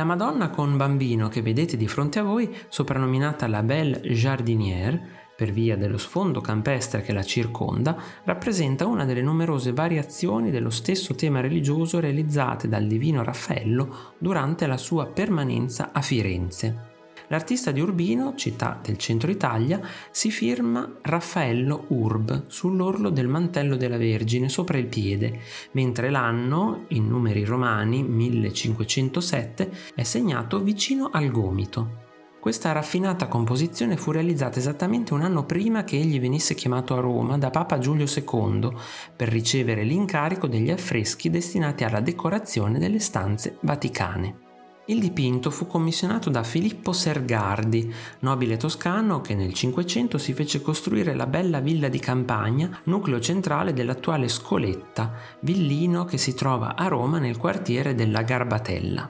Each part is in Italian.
La Madonna con bambino che vedete di fronte a voi, soprannominata la Belle Jardinière, per via dello sfondo campestre che la circonda, rappresenta una delle numerose variazioni dello stesso tema religioso realizzate dal divino Raffaello durante la sua permanenza a Firenze. L'artista di Urbino, città del centro Italia, si firma Raffaello Urb sull'orlo del mantello della Vergine sopra il piede, mentre l'anno, in numeri romani 1507, è segnato vicino al gomito. Questa raffinata composizione fu realizzata esattamente un anno prima che egli venisse chiamato a Roma da Papa Giulio II per ricevere l'incarico degli affreschi destinati alla decorazione delle stanze vaticane. Il dipinto fu commissionato da Filippo Sergardi, nobile toscano che nel Cinquecento si fece costruire la bella villa di campagna, nucleo centrale dell'attuale Scoletta, villino che si trova a Roma nel quartiere della Garbatella.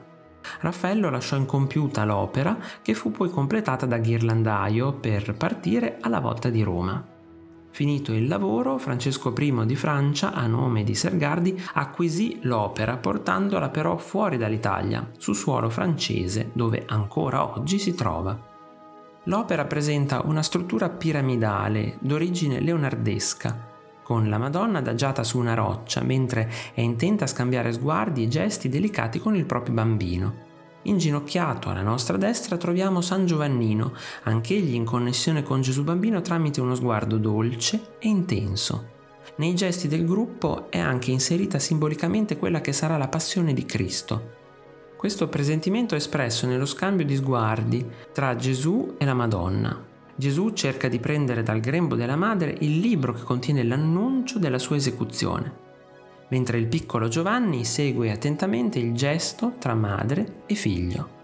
Raffaello lasciò incompiuta l'opera che fu poi completata da Ghirlandaio per partire alla volta di Roma. Finito il lavoro, Francesco I di Francia, a nome di Sergardi, acquisì l'opera portandola però fuori dall'Italia, su suolo francese, dove ancora oggi si trova. L'opera presenta una struttura piramidale d'origine leonardesca, con la Madonna adagiata su una roccia mentre è intenta a scambiare sguardi e gesti delicati con il proprio bambino. Inginocchiato alla nostra destra troviamo San Giovannino, anch'egli in connessione con Gesù Bambino tramite uno sguardo dolce e intenso. Nei gesti del gruppo è anche inserita simbolicamente quella che sarà la passione di Cristo. Questo presentimento è espresso nello scambio di sguardi tra Gesù e la Madonna, Gesù cerca di prendere dal grembo della madre il libro che contiene l'annuncio della sua esecuzione, mentre il piccolo Giovanni segue attentamente il gesto tra madre e figlio.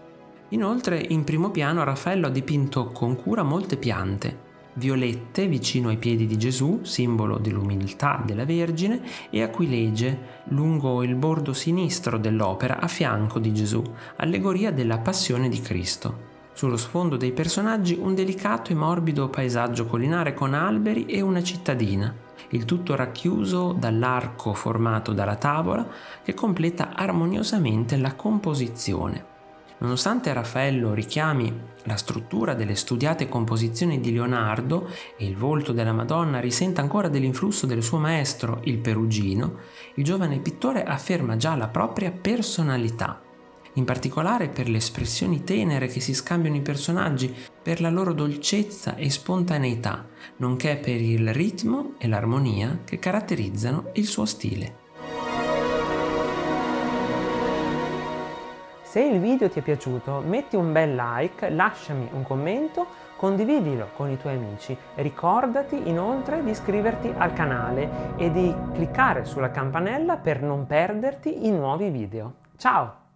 Inoltre, in primo piano Raffaello ha dipinto con cura molte piante, violette vicino ai piedi di Gesù, simbolo dell'umiltà della Vergine, e aquilegie lungo il bordo sinistro dell'opera a fianco di Gesù, allegoria della passione di Cristo. Sullo sfondo dei personaggi un delicato e morbido paesaggio collinare con alberi e una cittadina, il tutto racchiuso dall'arco formato dalla tavola che completa armoniosamente la composizione. Nonostante Raffaello richiami la struttura delle studiate composizioni di Leonardo e il volto della Madonna risenta ancora dell'influsso del suo maestro, il Perugino, il giovane pittore afferma già la propria personalità in particolare per le espressioni tenere che si scambiano i personaggi, per la loro dolcezza e spontaneità, nonché per il ritmo e l'armonia che caratterizzano il suo stile. Se il video ti è piaciuto metti un bel like, lasciami un commento, condividilo con i tuoi amici. Ricordati inoltre di iscriverti al canale e di cliccare sulla campanella per non perderti i nuovi video. Ciao!